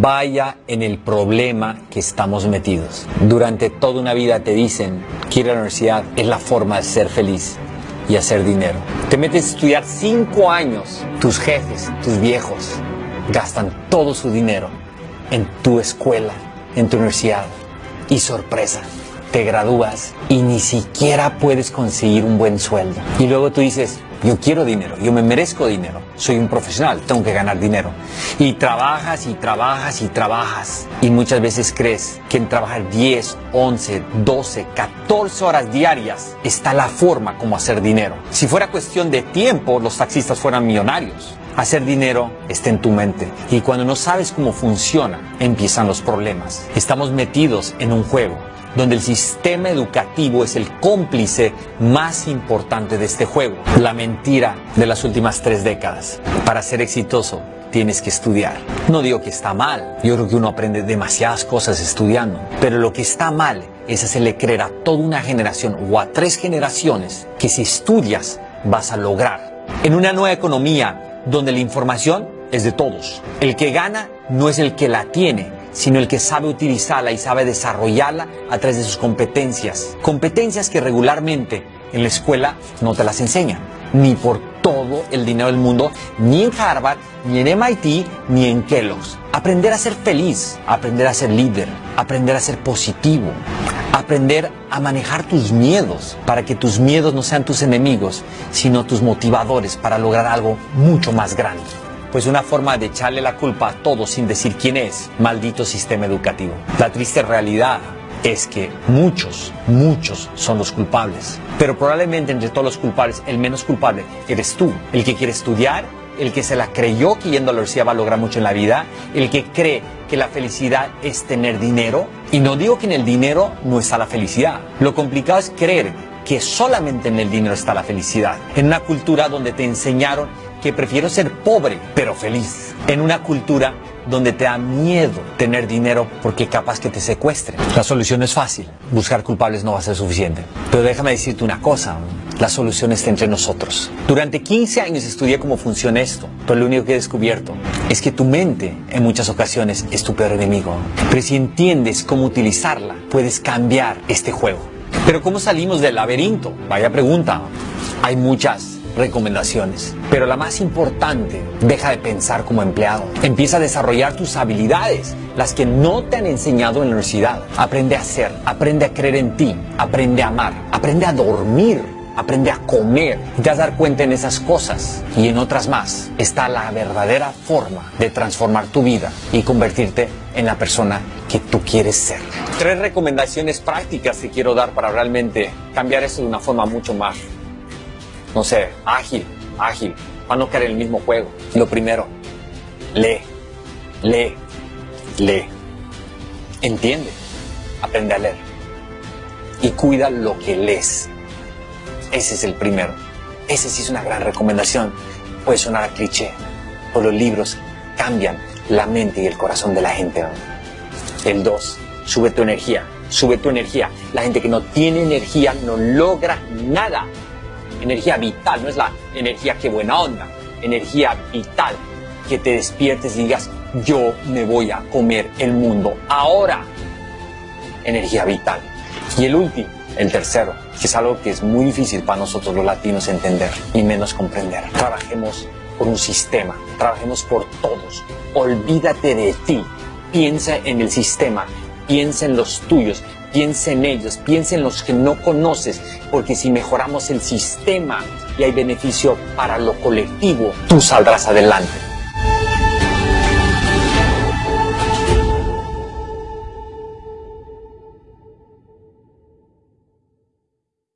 vaya en el problema que estamos metidos. Durante toda una vida te dicen que ir a la universidad es la forma de ser feliz y hacer dinero. Te metes a estudiar cinco años, tus jefes, tus viejos, gastan todo su dinero en tu escuela, en tu universidad. Y sorpresa, te gradúas y ni siquiera puedes conseguir un buen sueldo. Y luego tú dices, yo quiero dinero, yo me merezco dinero, soy un profesional, tengo que ganar dinero. Y trabajas y trabajas y trabajas. Y muchas veces crees que en trabajar 10, 11, 12, 14 horas diarias está la forma como hacer dinero. Si fuera cuestión de tiempo, los taxistas fueran millonarios. Hacer dinero está en tu mente y cuando no sabes cómo funciona, empiezan los problemas. Estamos metidos en un juego donde el sistema educativo es el cómplice más importante de este juego. La mentira de las últimas tres décadas. Para ser exitoso, tienes que estudiar. No digo que está mal, yo creo que uno aprende demasiadas cosas estudiando, pero lo que está mal es hacerle creer a toda una generación o a tres generaciones que si estudias vas a lograr. En una nueva economía donde la información es de todos, el que gana no es el que la tiene, sino el que sabe utilizarla y sabe desarrollarla a través de sus competencias. Competencias que regularmente en la escuela no te las enseñan, ni por todo el dinero del mundo, ni en Harvard, ni en MIT, ni en Kellogg's. Aprender a ser feliz, aprender a ser líder, aprender a ser positivo, aprender a manejar tus miedos para que tus miedos no sean tus enemigos, sino tus motivadores para lograr algo mucho más grande pues una forma de echarle la culpa a todos sin decir quién es, maldito sistema educativo. La triste realidad es que muchos, muchos son los culpables. Pero probablemente entre todos los culpables, el menos culpable eres tú, el que quiere estudiar, el que se la creyó que yendo a la universidad va a lograr mucho en la vida, el que cree que la felicidad es tener dinero. Y no digo que en el dinero no está la felicidad. Lo complicado es creer que solamente en el dinero está la felicidad. En una cultura donde te enseñaron que prefiero ser pobre pero feliz. En una cultura donde te da miedo tener dinero porque capaz que te secuestren. La solución es fácil. Buscar culpables no va a ser suficiente. Pero déjame decirte una cosa. La solución está entre nosotros. Durante 15 años estudié cómo funciona esto, pero lo único que he descubierto es que tu mente en muchas ocasiones es tu peor enemigo. Pero si entiendes cómo utilizarla, puedes cambiar este juego. Pero ¿cómo salimos del laberinto? Vaya pregunta. Hay muchas recomendaciones. Pero la más importante, deja de pensar como empleado. Empieza a desarrollar tus habilidades, las que no te han enseñado en la universidad. Aprende a ser, aprende a creer en ti, aprende a amar, aprende a dormir, aprende a comer. Y te vas a dar cuenta en esas cosas y en otras más. Está la verdadera forma de transformar tu vida y convertirte en la persona que tú quieres ser. Tres recomendaciones prácticas que quiero dar para realmente cambiar esto de una forma mucho más no sé, ágil, ágil, para no caer en el mismo juego. Lo primero, lee, lee, lee. Entiende, aprende a leer. Y cuida lo que lees. Ese es el primero. Ese sí es una gran recomendación. Puede sonar a cliché, pero los libros cambian la mente y el corazón de la gente. El dos, sube tu energía, sube tu energía. La gente que no tiene energía no logra nada energía vital, no es la energía que buena onda, energía vital, que te despiertes y digas, yo me voy a comer el mundo ahora. Energía vital. Y el último, el tercero, que es algo que es muy difícil para nosotros los latinos entender y menos comprender. Trabajemos por un sistema, trabajemos por todos. Olvídate de ti, piensa en el sistema, piensa en los tuyos, piensa en ellos, piensa en los que no conoces, porque si mejoramos el sistema y hay beneficio para lo colectivo, tú saldrás adelante.